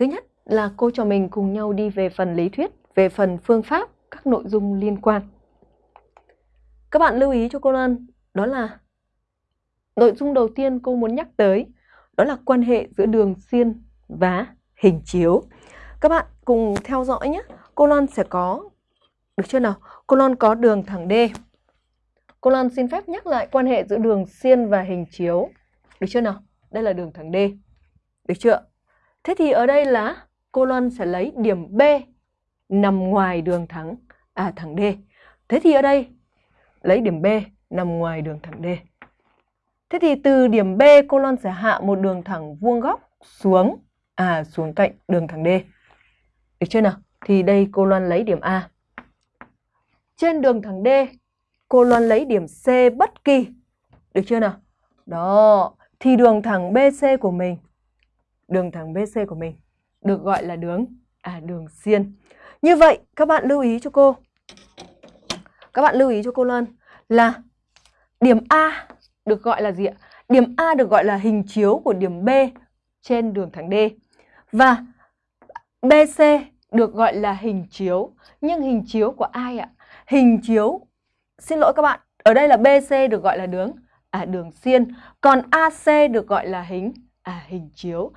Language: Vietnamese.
Thứ nhất là cô trò mình cùng nhau đi về phần lý thuyết, về phần phương pháp, các nội dung liên quan. Các bạn lưu ý cho cô Lan, đó là nội dung đầu tiên cô muốn nhắc tới, đó là quan hệ giữa đường xiên và hình chiếu. Các bạn cùng theo dõi nhé. Cô Lan sẽ có, được chưa nào? Cô Lan có đường thẳng D. Cô Lan xin phép nhắc lại quan hệ giữa đường xiên và hình chiếu. Được chưa nào? Đây là đường thẳng D. Được chưa? Thế thì ở đây là cô Loan sẽ lấy điểm B nằm ngoài đường thẳng à thẳng D. Thế thì ở đây lấy điểm B nằm ngoài đường thẳng D. Thế thì từ điểm B cô Loan sẽ hạ một đường thẳng vuông góc xuống à xuống cạnh đường thẳng D. Được chưa nào? Thì đây cô Loan lấy điểm A. Trên đường thẳng D, cô Loan lấy điểm C bất kỳ. Được chưa nào? Đó, thì đường thẳng BC của mình, đường thẳng BC của mình được gọi là đường à đường xiên. Như vậy các bạn lưu ý cho cô. Các bạn lưu ý cho cô Lân là điểm A được gọi là gì ạ? Điểm A được gọi là hình chiếu của điểm B trên đường thẳng D. Và BC được gọi là hình chiếu. Nhưng hình chiếu của ai ạ? Hình chiếu, xin lỗi các bạn, ở đây là BC được gọi là đường à đường xiên, còn AC được gọi là hình à hình chiếu.